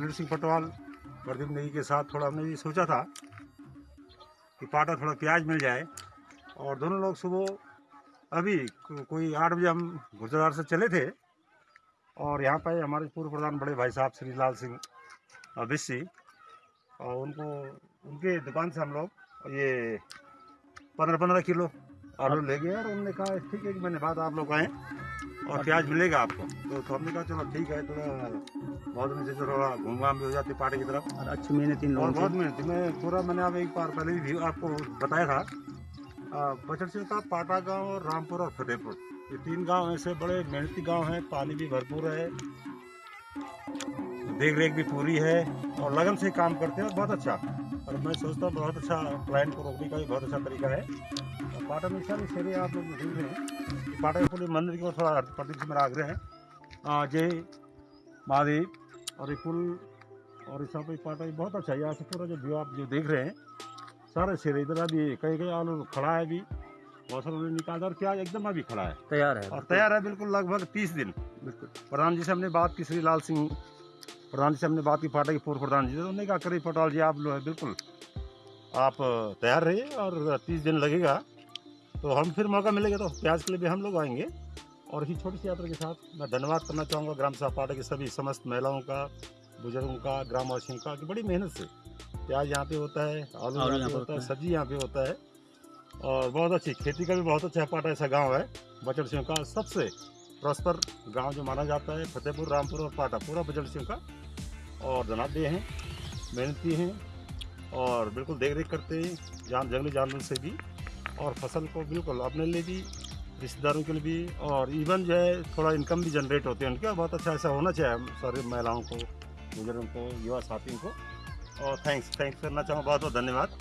Budget Singh Patwal, Pradeep Negi के साथ थोड़ा हमने ये सोचा था कि पाटा थोड़ा प्याज मिल जाए। और दोनों लोग सुबह, अभी को- कोई आठ बजे हम गुजरात से चले थे। और यहाँ पर हमारे पूर्व प्रधान बड़े भाई साहब श्री लाल सिंह बिस्सी, और उनको, उनके दुकान से हम लोग ये पंद्रह पंद्रह किलो आलू ले गए। और उन्होंने कहा, ठीक है कि मैंने बात आप लोग आए। और प्याज मिलेगा आपको। तो, तो हमने कहा चलो ठीक है थोड़ा बहुत दिन से थोड़ा घूम घाम भी हो जाती पार्टी की तरफ़। और अच्छी मेहनत इन और बहुत मेहनत मेहनती मैं पूरा मैंने अब एक बार पहले भी आपको बताया था सिंह का पाटा गाँव और रामपुर और फतेहपुर। ये तीन गाँव ऐसे बड़े मेहनती गाँव हैं पानी भी भरपूर है देख रेख भी पूरी है और लगन से काम करते हैं बहुत अच्छा। और मैं सोचता हूँ बहुत अच्छा क्लाइंट को रोकने का भी बहुत अच्छा तरीका है। और पाटा में सारी शेरे आप लोग देख रहे हैं पाटा के पूरे मंदिर की ओर थोड़ा प्रति से मेरा आग्रह है। जय महादेव। और ये पुल और इस पे पाटा भी बहुत अच्छा है। यहाँ से पूरा जो व्यू आप जो देख रहे हैं सारे शेरे इधर अभी कहीं कहीं आलू खड़ा है अभी। बहुत सारे उन्होंने निकाला और प्याज एकदम अभी खड़ा है। तैयार है और तैयार है बिल्कुल लगभग तीस दिन। बिल्कुल। प्रधान जी से हमने बात की श्री लाल सिंह प्रधान जी से हमने बात की पाटा की पूर्व प्रधान जी से। उन्होंने कहा करी पटवाल जी आप लो है बिल्कुल आप तैयार रहिए और तीस दिन लगेगा। तो हम फिर मौका मिलेगा तो प्याज के लिए भी हम लोग आएँगे। और इसी छोटी सी यात्रा के साथ मैं धन्यवाद करना चाहूँगा ग्राम सभा पाटा की सभी समस्त महिलाओं का बुज़ुर्गों का ग्रामवासियों का कि बड़ी मेहनत से प्याज यहाँ पे होता है आलू यहाँ पे होता है सब्ज़ी यहाँ पे होता है। और बहुत अच्छी खेती का भी बहुत अच्छा पाटा ऐसा गाँव है बचड़ सिंह का सबसे प्रॉस्पर गाँव जो माना जाता है, फतेहपुर, रामपुर और पाटा, पूरा बचड़ सिंह का। और धनाढ़ हैं, मेहनती हैं और बिल्कुल देख रेख करते हैं, जान, जंगली जानवर से भी और फ़सल को बिल्कुल अपने लिए भी, रिश्तेदारों के लिए भी और इवन जो है, थोड़ा इनकम भी जनरेट होते हैं उनका। बहुत अच्छा ऐसा होना चाहिए सारी महिलाओं को, बुज़ुर्गों को, युवा साथियों को। और थैंक्स थैंक्स करना चाहूँ बहुत बहुत धन्यवाद।